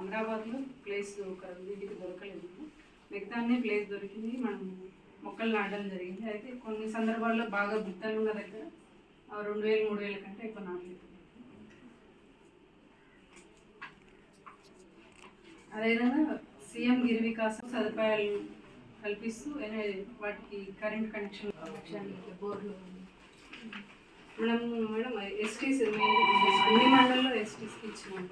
అమరాబాద్లో place ఒక వీటికి దొరకలేదు. మిగతానే ప్లేస్ దొరికింది. మనం మొక్కలు నాటడం జరిగింది. అయితే కొన్ని సందర్భాల్లో బాగా గుత్తలు ఉన్న దగ్గర ఆ రెండు వేలు మూడు వేల కంటే ఎక్కువ నాటలేదు. అదేవిధంగా సీఎం గిరి వికాసం సదుపాయాలు కల్పిస్తూ వాటికి కరెంట్ కనెక్షన్ కనెక్షన్ బోర్లు మనం మేడం ఎస్టీస్ అన్ని మండలంలో ఎస్టీస్కి ఇచ్చినాము.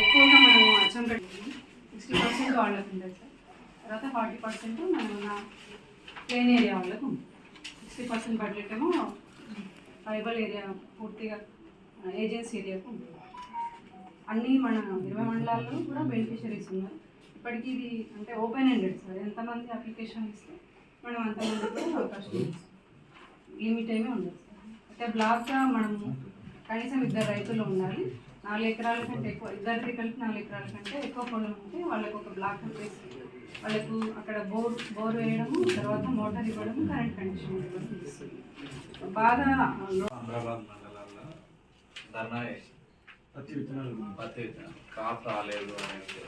ఎక్కువగా మనము అచ్చంపేట సిక్స్టీ పర్సెంట్ వాళ్ళకు ఉంటుంది సార్. తర్వాత ఫార్టీ పర్సెంట్ మనం నా ప్లేన్ ఏరియా వాళ్ళకు ఉంది. సిక్స్టీ పర్సెంట్ బడ్జెట్ ఏమో ట్రైబల్ ఏరియా పూర్తిగా ఏజెన్సీ ఏరియాకు ఉంటుంది అన్ని మన ఇరవై మండలాల్లో కూడా బెనిఫిషరీస్ ఉన్నారు. ఇప్పటికీ ఇది అంటే ఓపెన్ ఎండెడ్ సార్. ఎంతమంది అప్లికేషన్ ఇస్తే మనం అంతమంది కూడా అవకాశం ఉంది. లిమిట్ ఏమీ ఉండదు సార్. అంటే బ్లాక్గా మనము కనీసం ఇద్దరు రైతులు ఉండాలి. నాలుగు ఎకరాల కంటే ఎక్కువ ఇద్దరికి కలిపి నాలుగు ఎకరాల కంటే ఎక్కువ పొలం ఉంటే వాళ్ళకు ఒక బ్లాక్ వేసి వాళ్ళకు అక్కడ బోర్ బోర్ వేయడము తర్వాత మోటార్ ఇవ్వడము కరెంట్ కనెక్షన్ ఇవ్వడం. బాగా మండలాల్లో ధర్నా పత్తి విత్తనాలు పత్తి క్రాప్ రాలేదు అనేది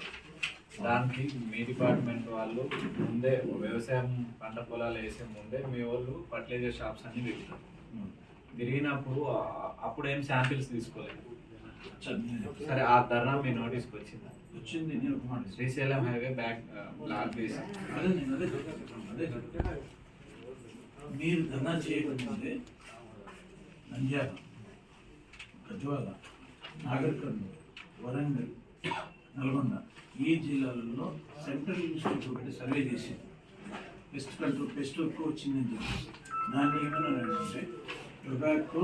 దానికి మీ డిపార్ట్మెంట్ వాళ్ళు ముందే వ్యవసాయం పంట పొలాలు వేసే ముందే మీ వాళ్ళు ఫర్టిలైజర్ షాప్స్ అన్ని తిరుగుతారు తిరిగినప్పుడు అప్పుడు ఏం శాంపిల్స్ తీసుకోలేదు. సరే ఆ ధర్నా మీ నోటీస్కి వచ్చిందా? వచ్చింది నేను ఒక మాట శ్రీశైలం హైవే బ్యాక్ బ్లాక్ చేసి అదే అదే అదే. మీరు ధర్నా చేయకముందే నంద్యాల గజ్వాల నాగర్ కర్నూలు వరంగల్ నల్గొండ ఈ జిల్లాలలో సెంట్రల్ ఇన్స్టిట్యూట్ ఒకటి సర్వే చేసి పెస్ట్ కంట్రోల్ పెస్ట్ ఎక్కువ వచ్చిందని చెప్పేసి. దాన్ని ఏమన్నారంటే టొబాకో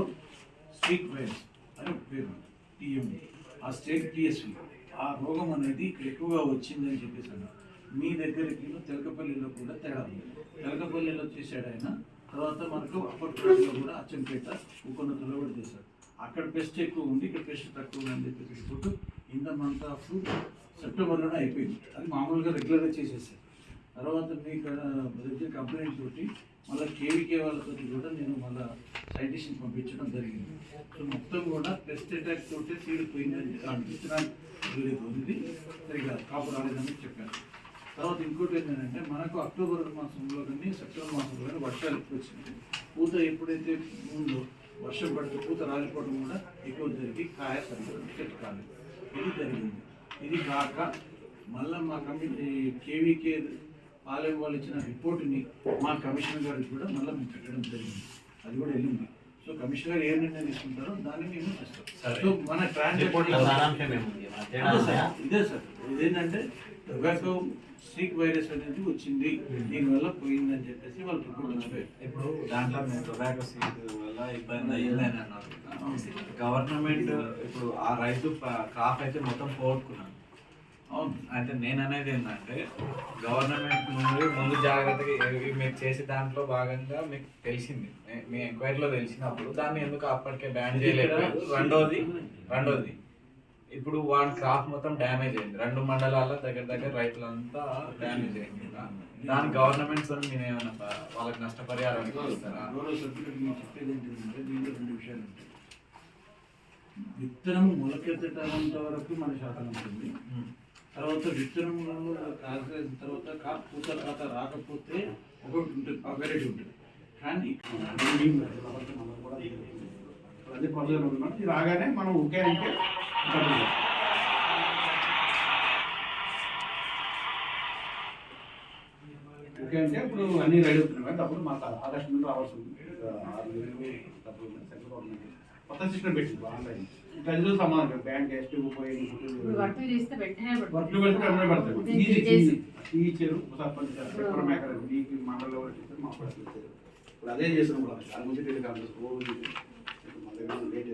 స్ట్రీట్ వైరస్ అని పేరు టీఎండి ఆ స్టేట్ టీఎస్వి ఆ రోగం అనేది ఇక్కడ ఎక్కువగా వచ్చిందని చెప్పేసి అన్నారు. మీ దగ్గరికి తెలకపల్లిలో కూడా తేడా ఉంది. తెలకపల్లిలో చేశాడు ఆయన. తర్వాత మనకు అప్పట్లో కూడా అచ్చంపేట ఉకొన్నతలో కూడా చేశాడు. అక్కడ పెస్ట్ ఎక్కువ ఉంది ఇక్కడ పెస్ట్ తక్కువ ఉంది అని చెప్పేసి food in the month of సెప్టెంబర్లోనే అయిపోయింది. అది మామూలుగా రెగ్యులర్గా చేసేసారు. తర్వాత మీకు దగ్గర కంప్లైంట్ తోటి మళ్ళీ కేవీకే వాళ్ళతో కూడా నేను మళ్ళీ సైంటిస్ట్ని పంపించడం జరిగింది. సో మొత్తం కూడా పెస్ట్ అటాక్ తోటే సీడ్ పోయిందని విత్తనాలు ఉంది సరిగా కాపు రాలేదని చెప్పాను తర్వాత ఇంకోటి ఏంటంటే మనకు అక్టోబర్ మాసంలో కానీ సెప్టెంబర్ మాసంలో కానీ వర్షాలు ఎక్కువ వచ్చినాయి. పూత ఎప్పుడైతే ముందు వర్షం పడితే పూత రాలిపోవడం కూడా ఎక్కువ జరిగి కాయ సరిగ్గా చెట్టు కాలేదు. ఇది జరిగింది. ఇది కాక మళ్ళీ మా కమిటీ కేవీకే పాలెం వాళ్ళు ఇచ్చిన రిపోర్ట్ని మా కమిషనర్ గారికి కూడా మళ్ళీ మేము పెట్టడం జరిగింది. అది కూడా వెళ్ళింది. సో కమిషనర్ గారు ఏ నిర్ణయం తీసుకుంటారో దాన్ని మేము చేస్తాం. సరే. సో మన ట్రాన్సాక్షన్ ఇదే సార్. ఇదేంటంటే టొబాకో స్టీక్ వైరస్ అనేది వచ్చింది. దీనివల్ల పోయిందని చెప్పేసి వాళ్ళు రిపోర్ట్ ఇప్పుడు దాంట్లో మేము టొబాకో సీడ్ వల్ల ఇబ్బంది అయ్యిందని అన్నారు. గవర్నమెంట్ ఇప్పుడు ఆ రైతు క్రాప్ అయితే మొత్తం పోగొట్టుకున్నాను అవును. అయితే నేను అనేది ఏంటంటే గవర్నమెంట్ నుండి ముందు జాగ్రత్తగా ఇవి మీరు చేసే దాంట్లో భాగంగా మీకు తెలిసింది. మీ- ఎంక్వైరీలో తెలిసినప్పుడు దాన్ని ఎందుకు అప్పటికే బ్యాన్ చేయలేదు? రెండోది రెండోది ఇప్పుడు వాడి క్రాప్ మొత్తం డ్యామేజ్ అయింది. రెండు మండలాల్లో దగ్గర దగ్గర రైతులంతా డ్యామేజ్ అయింది. దాని గవర్నమెంట్ మీరు ఏమైనా ప- వాళ్ళకి నష్టపరిహారం ఇస్తారా? నేను చెప్పేది ఏంటంటే దీంట్లో రెండు విషయాలు ఉంటాయి విత్తనం మొలకెత్తటంత వరకు మన శాతం ఉంటుంది. తర్వాత విత్తనం కాసిన తర్వాత కాపు పూత తర్వాత రాకపోతే ఒకటి ఉంటుంది ఆ వెరైటీ ఉంటుంది కానీ అదే పనులు ఉన్నాం ఇది రాగానే మనం ఒకే అంటే ఓకే అంటే ఇప్పుడు అన్ని రెడీ అవుతున్నాయి కానీ డబ్బులు మాకు ఆగస్టు నుండి రావాల్సి ఉంది ఆరు నెలలు డబ్బులు సెంట్రల్ గవర్నమెంట్ కొత్త సిస్టమ్ పెట్టింది ఆన్లైన్. గదిలో సమాధానం బ్యాంక్ ఎస్టీ పోయి ఇప్పుడు వర్క్ చేస్తే వెంటనే పడతాయి ఈజీ టీచరు సర్పంచ్ మేకర్ మీకు మండలంలో మా ఇప్పుడు అదే చేస్తున్నాం కూడా అది ముందు